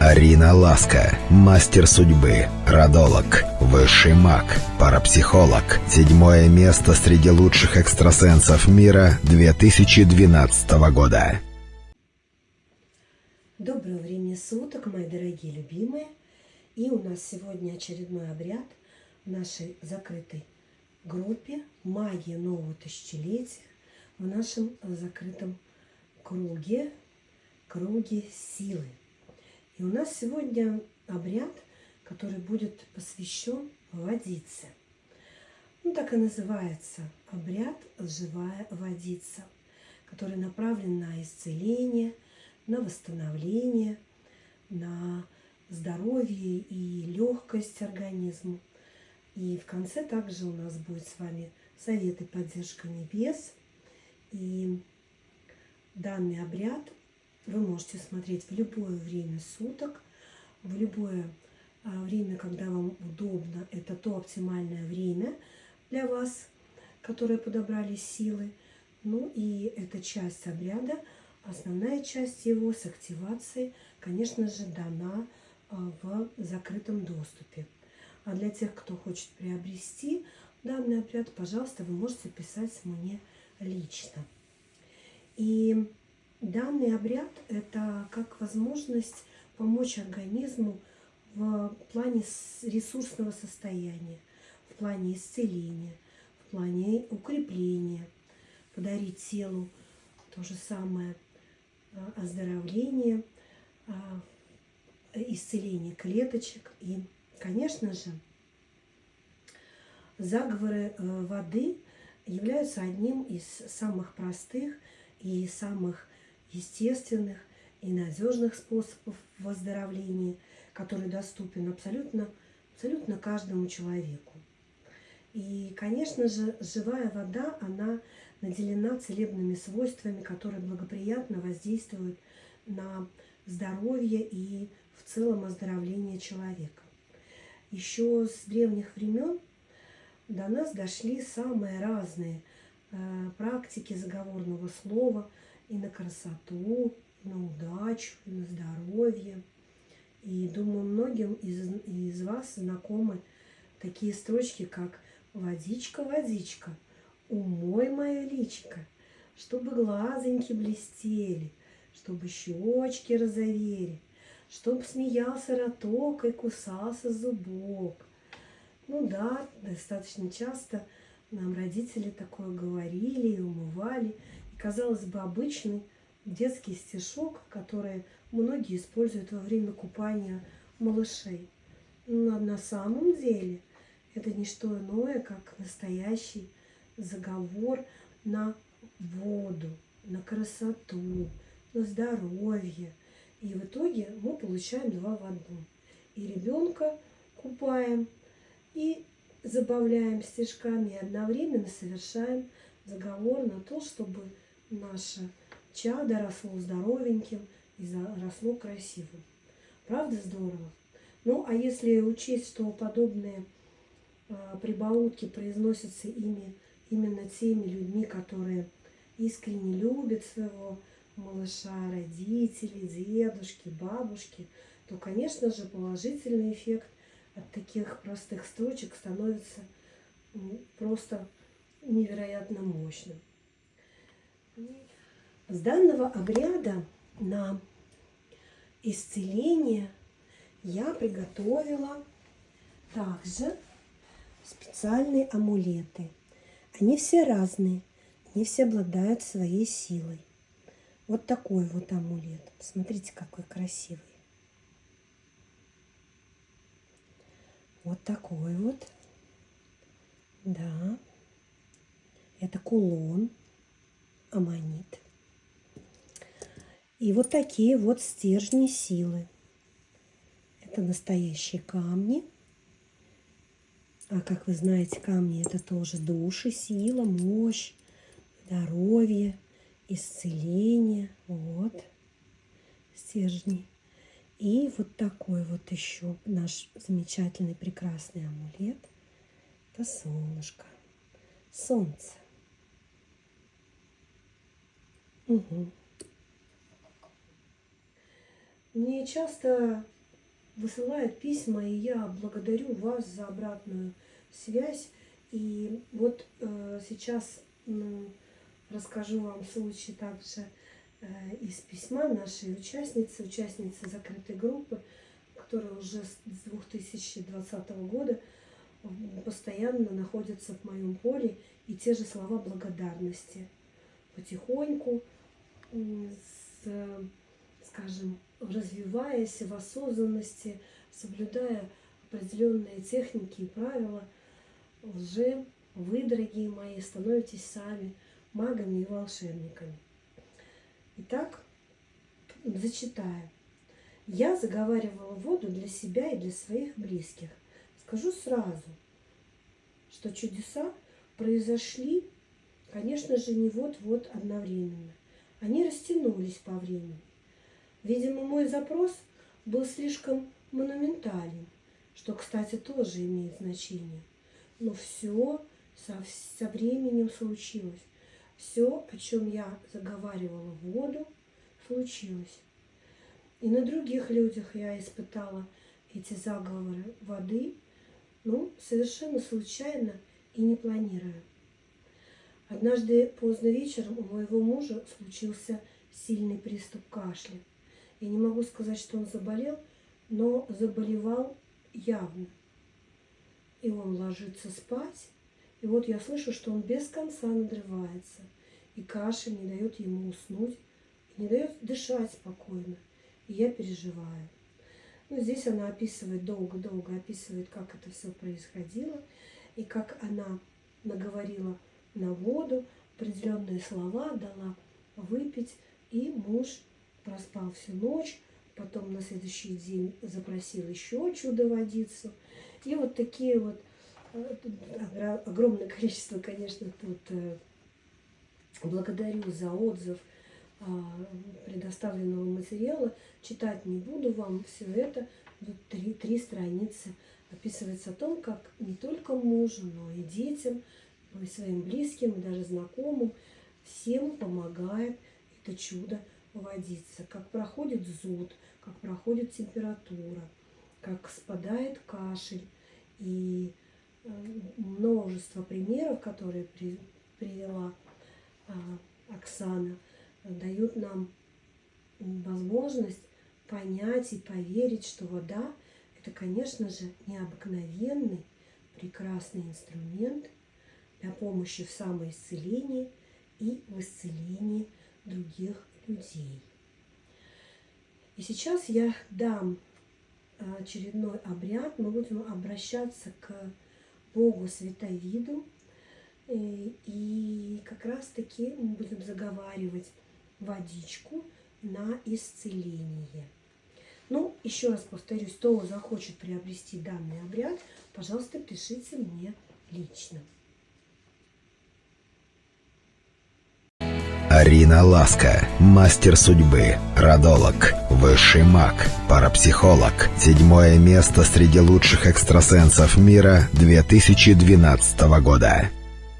Арина Ласка, мастер судьбы, родолог, высший маг, парапсихолог. Седьмое место среди лучших экстрасенсов мира 2012 года. Доброго времени суток, мои дорогие любимые. И у нас сегодня очередной обряд в нашей закрытой группе «Магия нового тысячелетия» в нашем закрытом круге, круге силы. И у нас сегодня обряд, который будет посвящен водице. Ну, так и называется обряд «Живая водица», который направлен на исцеление, на восстановление, на здоровье и легкость организму. И в конце также у нас будет с вами совет и поддержка небес. И данный обряд вы можете смотреть в любое время суток, в любое а, время, когда вам удобно. Это то оптимальное время для вас, которое подобрали силы. Ну и эта часть обряда, основная часть его с активацией, конечно же, дана а, в закрытом доступе. А для тех, кто хочет приобрести данный обряд, пожалуйста, вы можете писать мне лично. И Данный обряд – это как возможность помочь организму в плане ресурсного состояния, в плане исцеления, в плане укрепления, подарить телу то же самое а, оздоровление, а, исцеление клеточек. И, конечно же, заговоры э, воды являются одним из самых простых и самых естественных и надежных способов выздоровления, который доступен абсолютно, абсолютно каждому человеку. И, конечно же, живая вода, она наделена целебными свойствами, которые благоприятно воздействуют на здоровье и в целом оздоровление человека. Еще с древних времен до нас дошли самые разные э, практики заговорного слова – и на красоту, и на удачу, и на здоровье. И думаю, многим из, из вас знакомы такие строчки, как «Водичка, водичка, умой мое личико, чтобы глазоньки блестели, чтобы щечки розовели, чтоб смеялся роток и кусался зубок». Ну да, достаточно часто нам родители такое говорили и умывали – казалось бы, обычный детский стишок, который многие используют во время купания малышей. Но на самом деле это не что иное, как настоящий заговор на воду, на красоту, на здоровье. И в итоге мы получаем два в одном. И ребенка купаем, и забавляем стишками, и одновременно совершаем заговор на то, чтобы наше чадо росло здоровеньким и росло красивым. Правда здорово? Ну, а если учесть, что подобные э, прибаутки произносятся ими, именно теми людьми, которые искренне любят своего малыша, родители, дедушки, бабушки, то, конечно же, положительный эффект от таких простых строчек становится просто невероятно мощным. С данного обряда на исцеление я приготовила также специальные амулеты. Они все разные, они все обладают своей силой. Вот такой вот амулет. Посмотрите, какой красивый. Вот такой вот. Да. Это кулон аммонит. И вот такие вот стержни силы. Это настоящие камни. А как вы знаете, камни это тоже души, сила, мощь, здоровье, исцеление. Вот стержни. И вот такой вот еще наш замечательный, прекрасный амулет. Это солнышко, солнце. Угу. Мне часто высылают письма, и я благодарю вас за обратную связь. И вот э, сейчас ну, расскажу вам случай также э, из письма нашей участницы, участницы закрытой группы, которая уже с 2020 года постоянно находится в моем поле, и те же слова благодарности. Потихоньку, скажем, развиваясь в осознанности, соблюдая определенные техники и правила, уже вы, дорогие мои, становитесь сами магами и волшебниками. Итак, зачитаю. Я заговаривала воду для себя и для своих близких. Скажу сразу, что чудеса произошли, конечно же, не вот-вот одновременно. Они растянулись по времени. Видимо, мой запрос был слишком монументален, что, кстати, тоже имеет значение. Но все со, со временем случилось. Все, о чем я заговаривала в воду, случилось. И на других людях я испытала эти заговоры воды, ну, совершенно случайно и не планируя. Однажды поздно вечером у моего мужа случился сильный приступ кашля. Я не могу сказать, что он заболел, но заболевал явно. И он ложится спать, и вот я слышу, что он без конца надрывается, и кашель не дает ему уснуть, и не дает дышать спокойно. И я переживаю. Ну, здесь она описывает, долго-долго описывает, как это все происходило, и как она наговорила на воду, определенные слова дала выпить, и муж проспал всю ночь, потом на следующий день запросил еще чудо-водицу. И вот такие вот э, огромное количество, конечно, тут э, благодарю за отзыв а, предоставленного материала. Читать не буду вам все это. Тут три, три страницы описывается о том, как не только мужу, но и детям, и своим близким, и даже знакомым, всем помогает это чудо водиться, как проходит зуд, как проходит температура, как спадает кашель. И э, множество примеров, которые при, привела а, Оксана, дают нам возможность понять и поверить, что вода – это, конечно же, необыкновенный, прекрасный инструмент для помощи в самоисцелении и в исцелении других людей. И сейчас я дам а, очередной обряд. Мы будем обращаться к Богу Святовиду. И, и как раз-таки мы будем заговаривать водичку на исцеление. Ну, еще раз повторюсь, кто захочет приобрести данный обряд, пожалуйста, пишите мне лично. Арина Ласка, мастер судьбы, родолог, высший маг, парапсихолог. Седьмое место среди лучших экстрасенсов мира 2012 года.